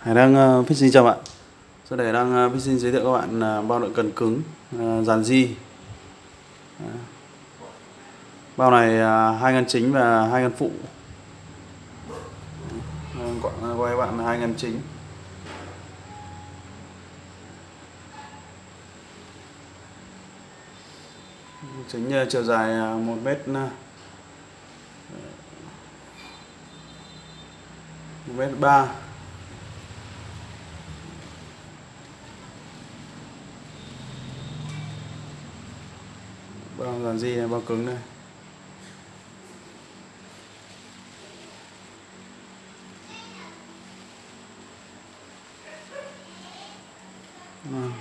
Hải đang ờ, uh, fishing chào bạn Sau đây đang ờ, uh, fishing giới thiệu các bạn uh, bao đựng cần cứng uh, dàn di Bao này uh, hai ngăn chính và hai ngăn phụ. Uh, Quay bạn hai ngăn chính. Chính uh, chiều dài uh, 1 mét uh, 1 mét 3 bao dàn di này bao cứng đây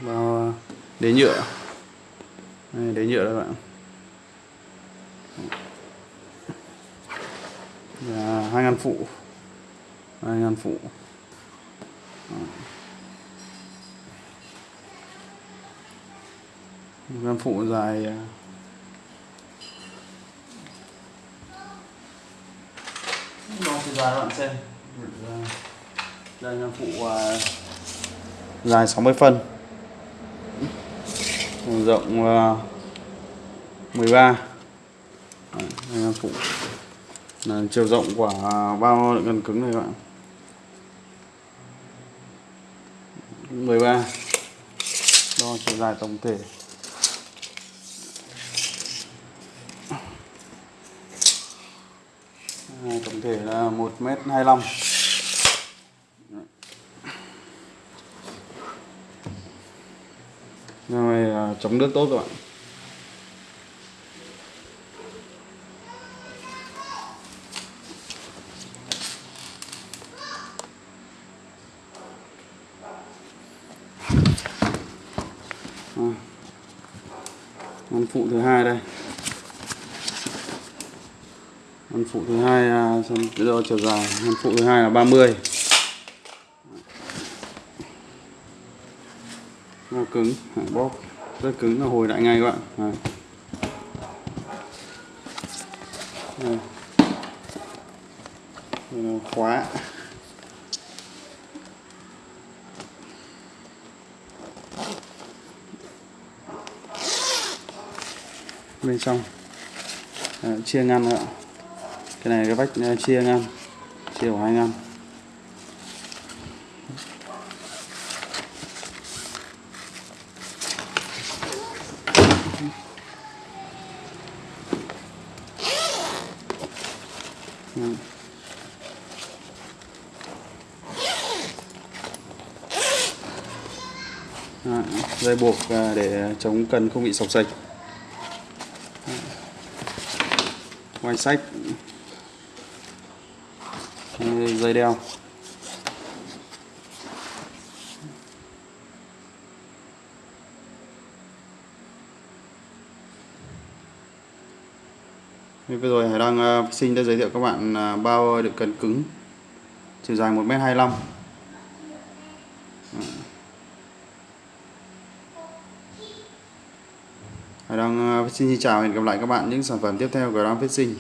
bao đế nhựa. Đây, đế nhựa đây bạn. Và hai ngăn phụ. Hai ngăn phụ. Ngăn phụ dài à, chiều dài các bạn xem đây là phụ uh, dài 60 phân. Rộng uh, 13 đây là phụ. Là chiều rộng của bao đựng cần cứng này các bạn? 13 đo chiều dài tổng thể tổng thể là 1m25 này chống nước tốt các bạn ngăn à. phụ thứ hai đây ngăn phụ thứ hai à, xem đo chiều dài. Ngăn phụ thứ hai là 30 nó cứng bóp. Rất cứng là hồi lại ngay các bạn. Đây. Đây. khóa. Bên trong. À, chia ngăn nữa cái này cái vách à, chia ngang chia hai ngăn. À, dây buộc à, để chống cần không bị sọc sạch. Quay sách dây đeo Bây giờ Hải đang uh, xin giới thiệu các bạn à, bao đựng cần cứng chiều dài 1m25 ừ. Hải đang à, xin chào và hẹn gặp lại các bạn những sản phẩm tiếp theo của Ram Fishing